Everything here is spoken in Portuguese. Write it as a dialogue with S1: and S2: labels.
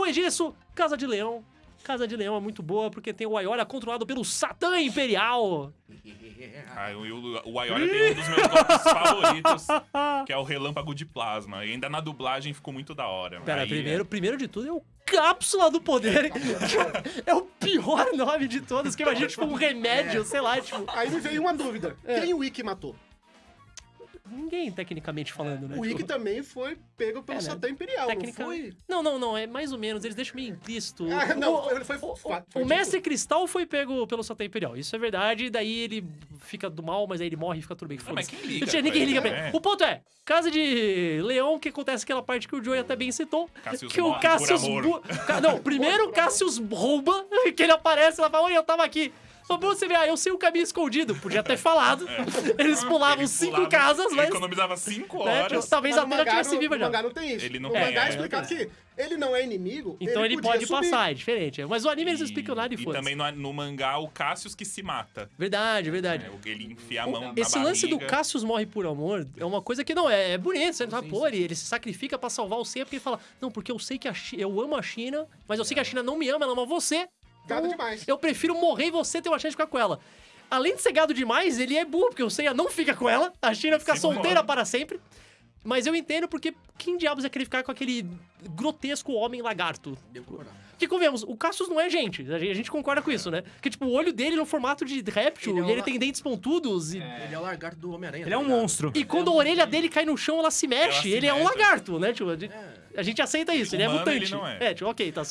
S1: Depois disso, Casa de Leão. Casa de Leão é muito boa porque tem o Aioria controlado pelo Satã Imperial.
S2: Ah, o, o, o Aioria tem um dos meus golpes favoritos, que é o relâmpago de plasma. E ainda na dublagem ficou muito da hora.
S1: Pera,
S2: Aí,
S1: primeiro, primeiro de tudo é o Cápsula do Poder. é o pior nome de todos, que imagina, tipo, um remédio, sei lá, tipo...
S3: Aí me veio uma dúvida.
S1: É.
S3: Quem o Ikki matou?
S1: Ninguém, tecnicamente falando, né?
S3: O
S1: Tipo,
S3: Ikki também foi pego pelo
S1: É, né?
S3: Satã Imperial,
S1: Técnica...
S3: não foi?
S1: Não, não, não, é mais ou menos, eles deixam meio implícito.
S3: Ah, não,
S1: O-
S3: ele foi...
S1: O,
S3: foi,
S1: o Mestre Cristal foi pego pelo Satã Imperial, isso é verdade, e daí ele fica do mal, mas aí ele morre e fica tudo bem.
S2: Não, mas
S1: foda-se.
S2: quem liga?
S1: Tinha ninguém liga
S2: ele,
S1: pra ele.
S2: né?
S1: O ponto é, Casa de Leão, que acontece aquela parte que o Joey até bem citou,
S2: Cassius
S1: que o Cassius... bu- Não, primeiro o Cassius rouba, que ele aparece lá e fala, oi, eu tava aqui. Só pra você ver, ah, eu sei o caminho escondido. Podia ter falado. Eles pulavam
S2: Ele
S1: cinco
S2: pulava,
S1: casas,
S2: ele
S1: mas...
S2: economizava cinco
S1: né,
S2: horas.
S1: talvez
S3: Mas
S1: a Atena tivesse viva já.
S3: mangá não tem isso.
S2: Ele não tem,
S3: mangá é
S2: é,
S3: explicado que ele não é inimigo,
S1: Então ele,
S3: podia
S1: pode
S3: subir.
S1: passar, é diferente. Mas o anime eles não explicam nada e
S2: E também no, no mangá, o Cassius que se mata.
S1: Verdade, verdade.
S2: É, ele enfia a mão
S1: Esse
S2: na
S1: lance do
S2: barriga.
S1: Cassius morre por amor é uma coisa que não é, é bonito. Você não fala, pô, ele, ele se sacrifica pra salvar o Seiya porque ele fala, não, porque eu sei que a Chi- eu amo a China, mas eu sei que a China não me ama, ela ama você.
S3: Gado demais.
S1: Eu prefiro morrer e você ter uma chance de ficar com ela. Além de ser gado demais, ele é burro, porque o Seiya não fica com ela, a China fica
S2: Sim,
S1: solteira
S2: mano.
S1: para sempre. Mas eu entendo porque quem diabos ia querer ficar com aquele grotesco homem lagarto? Que convenhamos, o Cassius não é gente. A gente, concorda com isso, né? Que, tipo, o olho dele no formato de réptil,
S4: Ele é
S1: e ele
S4: uma-
S1: tem dentes pontudos. E,
S4: Ele é o lagarto do Homem-Aranha.
S5: Ele
S4: tá
S5: é um
S4: ligado?
S5: monstro.
S1: e quando a orelha dele cai no chão, ela se mexe.
S2: Ela se
S1: ele é um
S2: mexe.
S1: lagarto, né? Tipo, a gente,
S4: É.
S1: a gente aceita isso, ele é
S2: Humano,
S1: mutante.
S2: ele não é.
S1: tipo, ok, tá. Só